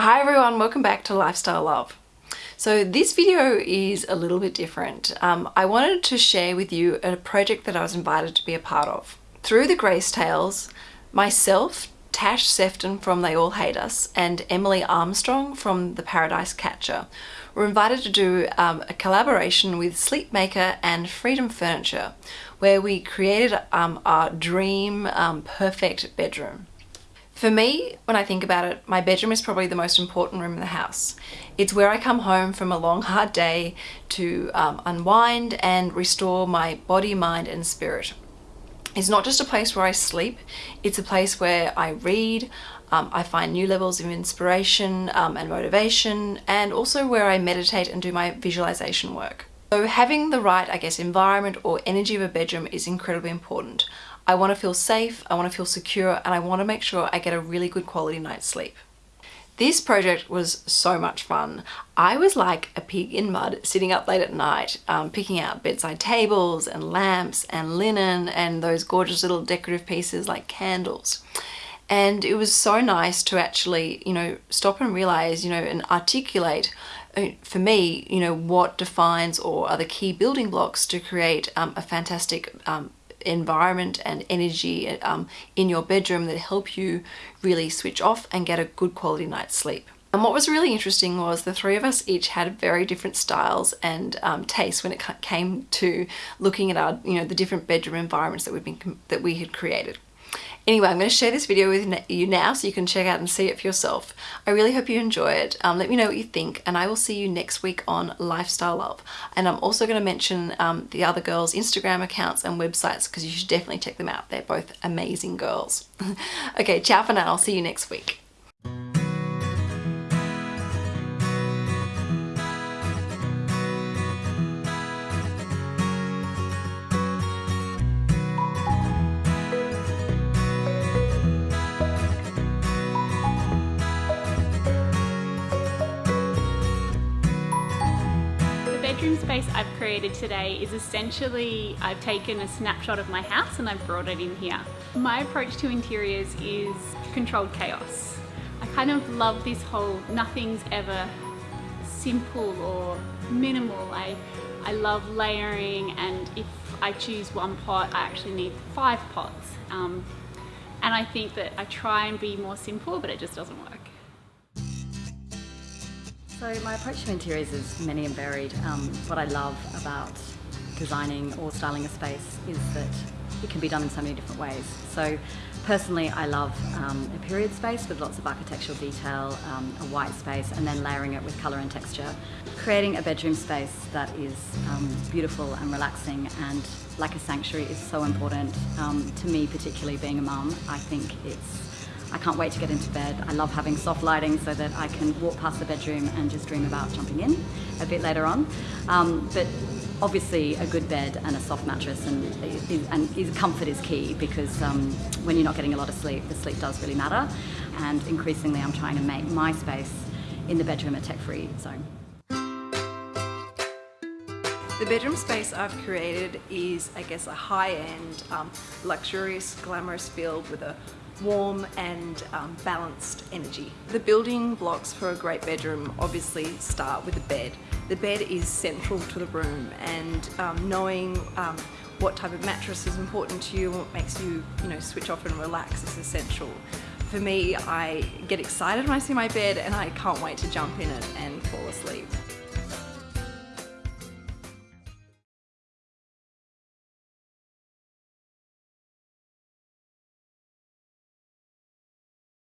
Hi everyone, welcome back to Lifestyle Love. So this video is a little bit different. Um, I wanted to share with you a project that I was invited to be a part of. Through the Grace Tales, myself, Tash Sefton from They All Hate Us and Emily Armstrong from The Paradise Catcher were invited to do um, a collaboration with Sleepmaker and Freedom Furniture where we created um, our dream um, perfect bedroom. For me, when I think about it, my bedroom is probably the most important room in the house. It's where I come home from a long, hard day to um, unwind and restore my body, mind, and spirit. It's not just a place where I sleep, it's a place where I read, um, I find new levels of inspiration um, and motivation, and also where I meditate and do my visualization work. So having the right, I guess, environment or energy of a bedroom is incredibly important. I want to feel safe, I want to feel secure, and I want to make sure I get a really good quality night's sleep. This project was so much fun. I was like a pig in mud sitting up late at night um, picking out bedside tables and lamps and linen and those gorgeous little decorative pieces like candles. And it was so nice to actually, you know, stop and realize, you know, and articulate uh, for me, you know, what defines or are the key building blocks to create um, a fantastic um, environment and energy um, in your bedroom that help you really switch off and get a good quality night's sleep. And what was really interesting was the three of us each had very different styles and um, tastes when it came to looking at our, you know, the different bedroom environments that we've been that we had created. Anyway, I'm going to share this video with you now so you can check out and see it for yourself. I really hope you enjoy it. Um, let me know what you think and I will see you next week on Lifestyle Love. And I'm also going to mention um, the other girls' Instagram accounts and websites because you should definitely check them out. They're both amazing girls. okay, ciao for now. I'll see you next week. Bedroom space I've created today is essentially I've taken a snapshot of my house and I've brought it in here. My approach to interiors is controlled chaos. I kind of love this whole nothing's ever simple or minimal. I, I love layering and if I choose one pot I actually need five pots. Um, and I think that I try and be more simple but it just doesn't work. So my approach to interiors is many and varied. Um, what I love about designing or styling a space is that it can be done in so many different ways. So personally I love um, a period space with lots of architectural detail, um, a white space and then layering it with colour and texture. Creating a bedroom space that is um, beautiful and relaxing and like a sanctuary is so important um, to me particularly being a mum. I think it's I can't wait to get into bed. I love having soft lighting so that I can walk past the bedroom and just dream about jumping in a bit later on. Um, but obviously a good bed and a soft mattress and, and comfort is key because um, when you're not getting a lot of sleep, the sleep does really matter. And increasingly I'm trying to make my space in the bedroom a tech-free zone. The bedroom space I've created is, I guess, a high-end, um, luxurious, glamorous feel with a warm and um, balanced energy. The building blocks for a great bedroom obviously start with a bed. The bed is central to the room and um, knowing um, what type of mattress is important to you, what makes you, you know, switch off and relax is essential. For me, I get excited when I see my bed and I can't wait to jump in it and fall asleep.